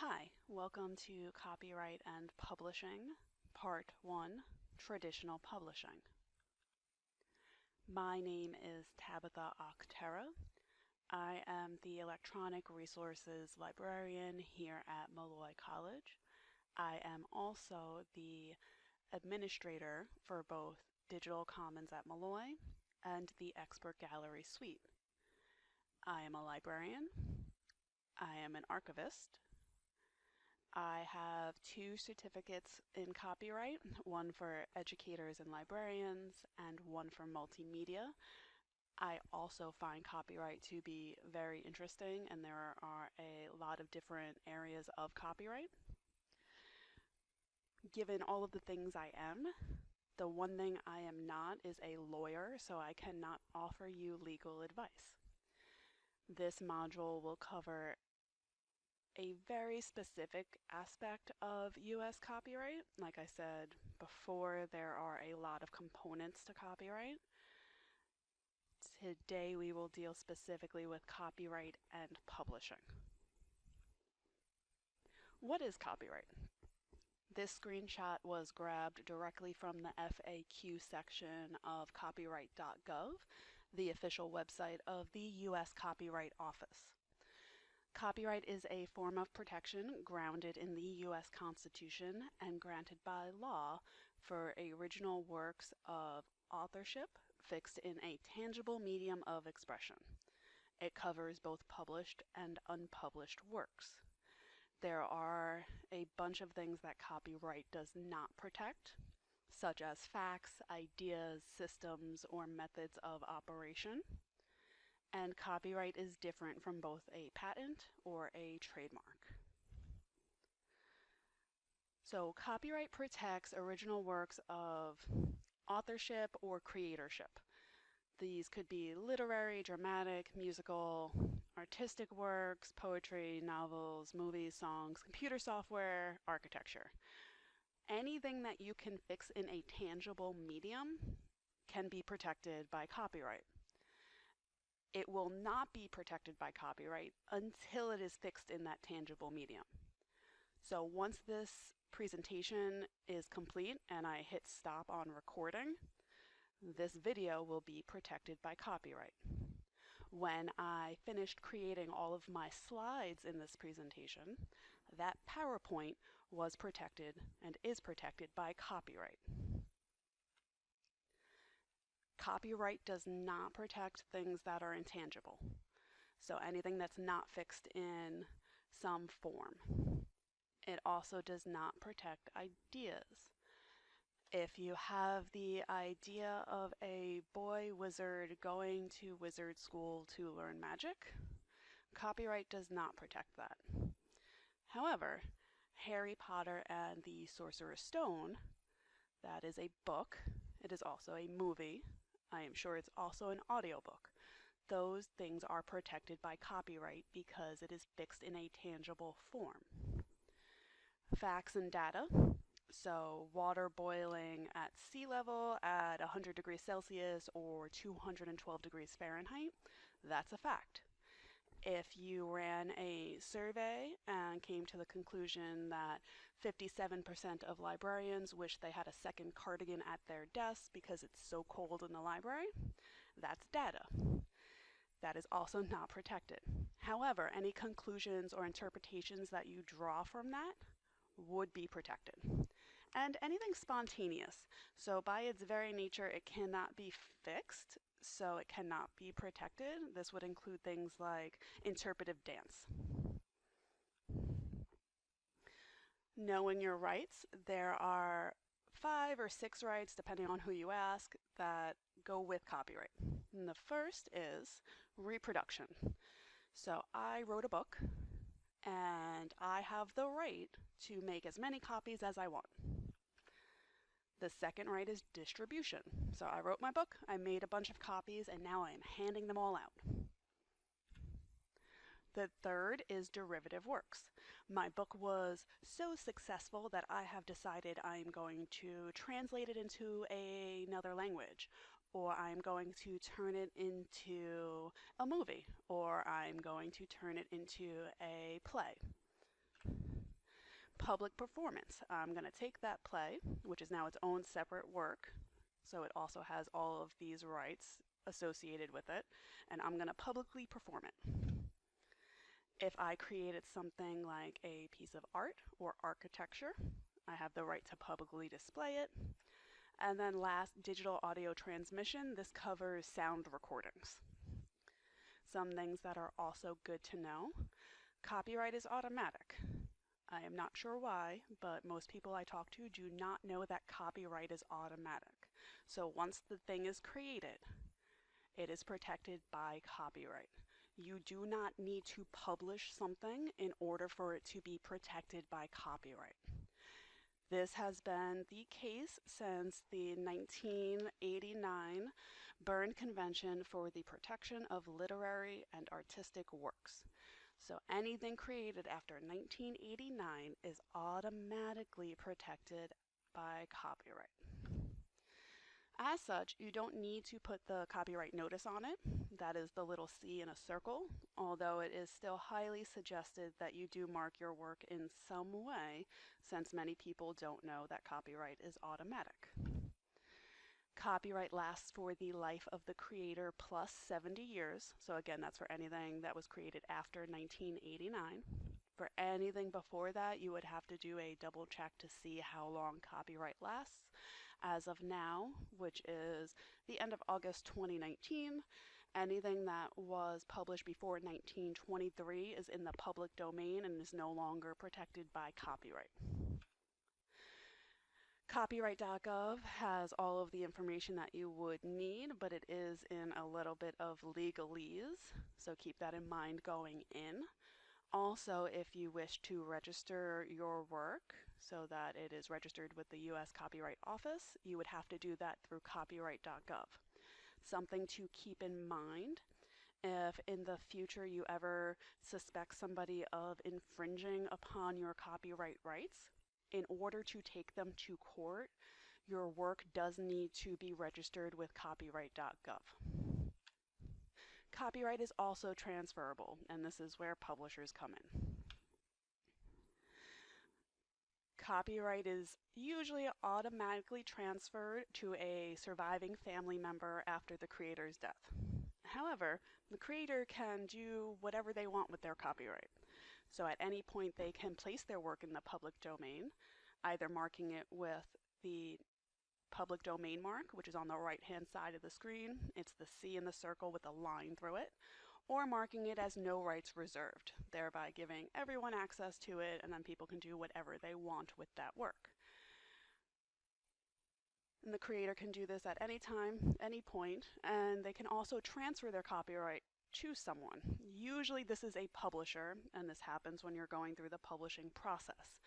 Hi, welcome to Copyright and Publishing, Part 1, Traditional Publishing. My name is Tabitha Octera. I am the Electronic Resources Librarian here at Molloy College. I am also the administrator for both Digital Commons at Molloy and the Expert Gallery Suite. I am a librarian. I am an archivist. I have two certificates in copyright, one for educators and librarians and one for multimedia. I also find copyright to be very interesting and there are a lot of different areas of copyright. Given all of the things I am, the one thing I am not is a lawyer, so I cannot offer you legal advice. This module will cover a very specific aspect of US copyright. Like I said before, there are a lot of components to copyright. Today we will deal specifically with copyright and publishing. What is copyright? This screenshot was grabbed directly from the FAQ section of copyright.gov, the official website of the U.S. Copyright Office. Copyright is a form of protection grounded in the U.S. Constitution and granted by law for original works of authorship fixed in a tangible medium of expression. It covers both published and unpublished works. There are a bunch of things that copyright does not protect, such as facts, ideas, systems, or methods of operation and copyright is different from both a patent or a trademark. So copyright protects original works of authorship or creatorship. These could be literary, dramatic, musical, artistic works, poetry, novels, movies, songs, computer software, architecture. Anything that you can fix in a tangible medium can be protected by copyright it will not be protected by copyright until it is fixed in that tangible medium. So once this presentation is complete and I hit stop on recording, this video will be protected by copyright. When I finished creating all of my slides in this presentation, that PowerPoint was protected and is protected by copyright. Copyright does not protect things that are intangible. So anything that's not fixed in some form. It also does not protect ideas. If you have the idea of a boy wizard going to wizard school to learn magic, copyright does not protect that. However, Harry Potter and the Sorcerer's Stone, that is a book, it is also a movie, I am sure it's also an audiobook. Those things are protected by copyright because it is fixed in a tangible form. Facts and data. So water boiling at sea level at 100 degrees Celsius or 212 degrees Fahrenheit, that's a fact. If you ran a survey and came to the conclusion that 57% of librarians wish they had a second cardigan at their desk because it's so cold in the library, that's data. That is also not protected. However, any conclusions or interpretations that you draw from that would be protected. And anything spontaneous. So by its very nature, it cannot be fixed so it cannot be protected. This would include things like interpretive dance. Knowing your rights, there are five or six rights, depending on who you ask, that go with copyright. And the first is reproduction. So I wrote a book and I have the right to make as many copies as I want. The second right is distribution. So I wrote my book, I made a bunch of copies, and now I am handing them all out. The third is derivative works. My book was so successful that I have decided I'm going to translate it into a, another language, or I'm going to turn it into a movie, or I'm going to turn it into a play. Public performance. I'm going to take that play, which is now its own separate work, so it also has all of these rights associated with it, and I'm going to publicly perform it. If I created something like a piece of art or architecture, I have the right to publicly display it. And then last, digital audio transmission. This covers sound recordings. Some things that are also good to know. Copyright is automatic. I am not sure why, but most people I talk to do not know that copyright is automatic. So once the thing is created, it is protected by copyright. You do not need to publish something in order for it to be protected by copyright. This has been the case since the 1989 Berne Convention for the Protection of Literary and Artistic Works. So anything created after 1989 is automatically protected by copyright. As such, you don't need to put the copyright notice on it. That is the little C in a circle, although it is still highly suggested that you do mark your work in some way, since many people don't know that copyright is automatic. Copyright lasts for the life of the creator plus 70 years. So again, that's for anything that was created after 1989. For anything before that, you would have to do a double check to see how long copyright lasts as of now, which is the end of August 2019. Anything that was published before 1923 is in the public domain and is no longer protected by copyright. Copyright.gov has all of the information that you would need, but it is in a little bit of legalese, so keep that in mind going in. Also, if you wish to register your work so that it is registered with the U.S. Copyright Office, you would have to do that through copyright.gov. Something to keep in mind if in the future you ever suspect somebody of infringing upon your copyright rights, in order to take them to court, your work does need to be registered with copyright.gov. Copyright is also transferable, and this is where publishers come in. Copyright is usually automatically transferred to a surviving family member after the creator's death. However, the creator can do whatever they want with their copyright. So at any point they can place their work in the public domain, either marking it with the public domain mark, which is on the right hand side of the screen. It's the C in the circle with a line through it, or marking it as no rights reserved, thereby giving everyone access to it and then people can do whatever they want with that work. And the creator can do this at any time, any point, and they can also transfer their copyright to someone. Usually this is a publisher, and this happens when you're going through the publishing process.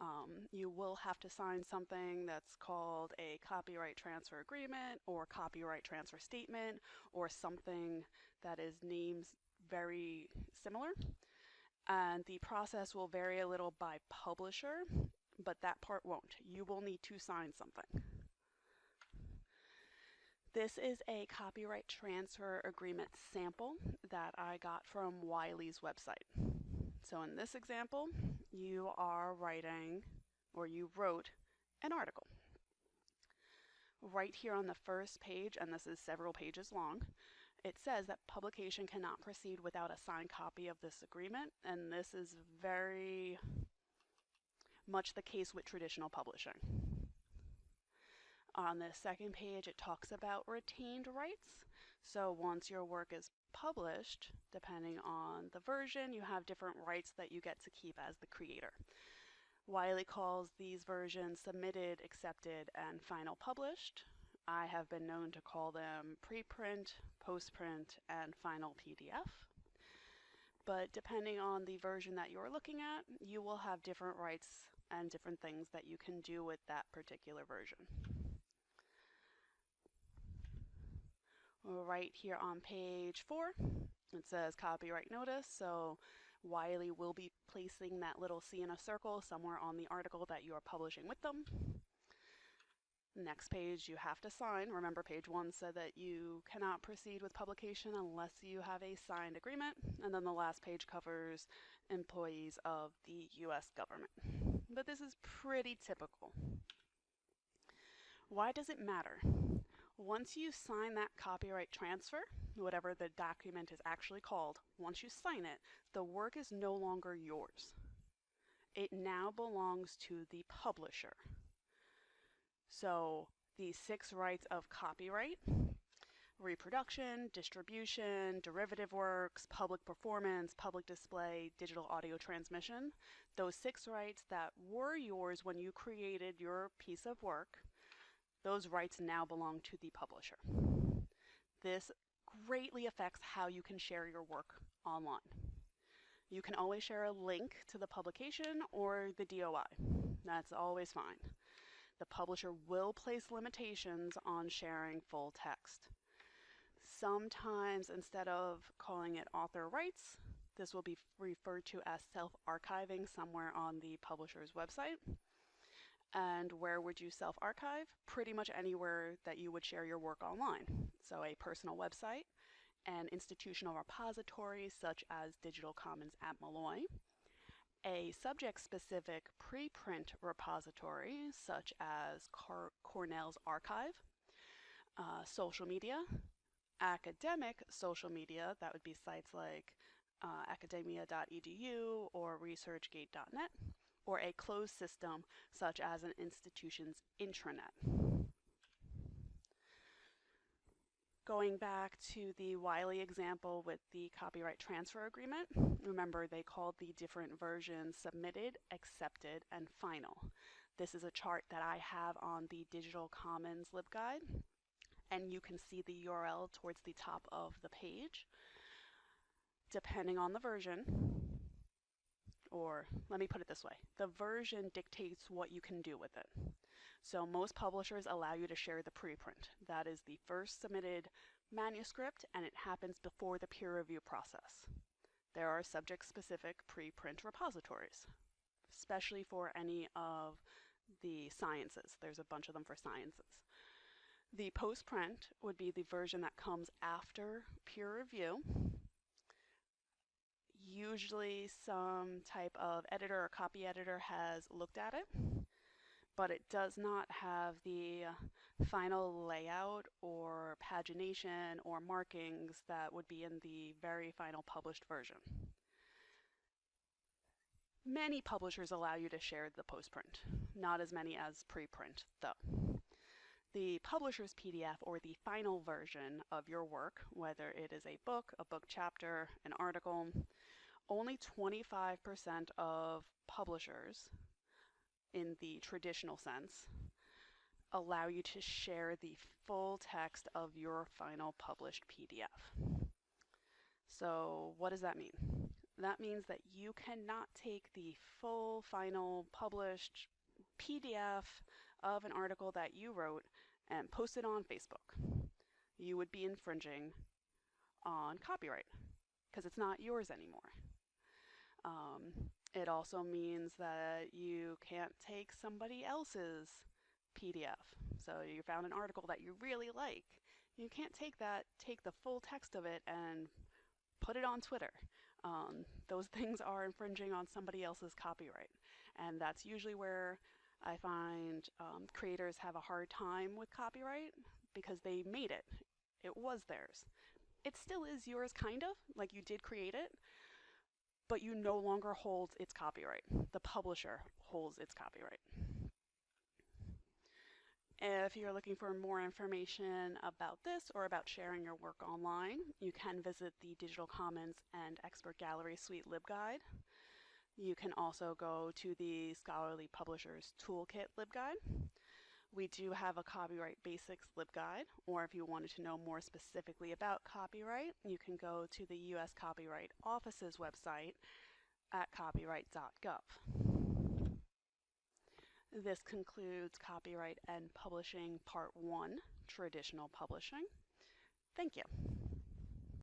Um, you will have to sign something that's called a copyright transfer agreement or copyright transfer statement or something that is named very similar. And the process will vary a little by publisher, but that part won't. You will need to sign something. This is a copyright transfer agreement sample that I got from Wiley's website. So in this example, you are writing, or you wrote, an article. Right here on the first page, and this is several pages long, it says that publication cannot proceed without a signed copy of this agreement, and this is very much the case with traditional publishing. On the second page, it talks about retained rights. So once your work is published, depending on the version, you have different rights that you get to keep as the creator. Wiley calls these versions submitted, accepted, and final published. I have been known to call them preprint, postprint, and final PDF. But depending on the version that you're looking at, you will have different rights and different things that you can do with that particular version. Right here on page four. It says copyright notice, so Wiley will be placing that little C in a circle somewhere on the article that you are publishing with them. Next page you have to sign. Remember page one said that you cannot proceed with publication unless you have a signed agreement. And then the last page covers employees of the US government. but this is pretty typical. Why does it matter? Once you sign that copyright transfer, whatever the document is actually called, once you sign it, the work is no longer yours. It now belongs to the publisher. So the six rights of copyright, reproduction, distribution, derivative works, public performance, public display, digital audio transmission, those six rights that were yours when you created your piece of work, those rights now belong to the publisher. This greatly affects how you can share your work online. You can always share a link to the publication or the DOI. That's always fine. The publisher will place limitations on sharing full text. Sometimes instead of calling it author rights, this will be referred to as self-archiving somewhere on the publisher's website. And where would you self-archive? Pretty much anywhere that you would share your work online. So a personal website, an institutional repository such as Digital Commons at Molloy, a subject-specific preprint repository such as Car Cornell's arXiv, uh, social media, academic social media, that would be sites like uh, academia.edu or researchgate.net, or a closed system such as an institution's intranet. Going back to the Wiley example with the copyright transfer agreement, remember they called the different versions submitted, accepted, and final. This is a chart that I have on the Digital Commons LibGuide, and you can see the URL towards the top of the page. Depending on the version, or let me put it this way, the version dictates what you can do with it. So most publishers allow you to share the preprint. That is the first submitted manuscript and it happens before the peer review process. There are subject-specific preprint repositories, especially for any of the sciences. There's a bunch of them for sciences. The postprint would be the version that comes after peer review usually some type of editor or copy editor has looked at it, but it does not have the final layout or pagination or markings that would be in the very final published version. Many publishers allow you to share the postprint, not as many as preprint though. The publisher's PDF or the final version of your work, whether it is a book, a book chapter, an article, only 25% of publishers in the traditional sense allow you to share the full text of your final published PDF. So what does that mean? That means that you cannot take the full final published PDF of an article that you wrote and post it on Facebook. You would be infringing on copyright because it's not yours anymore. Um, it also means that you can't take somebody else's PDF. So you found an article that you really like. You can't take that, take the full text of it and put it on Twitter. Um, those things are infringing on somebody else's copyright. And that's usually where I find um, creators have a hard time with copyright because they made it. It was theirs. It still is yours, kind of, like you did create it, but you no longer hold its copyright. The publisher holds its copyright. If you're looking for more information about this or about sharing your work online, you can visit the Digital Commons and Expert Gallery Suite LibGuide. You can also go to the Scholarly Publishers Toolkit LibGuide. We do have a Copyright Basics LibGuide, or if you wanted to know more specifically about copyright, you can go to the U.S. Copyright Office's website at copyright.gov. This concludes Copyright and Publishing Part 1, Traditional Publishing. Thank you.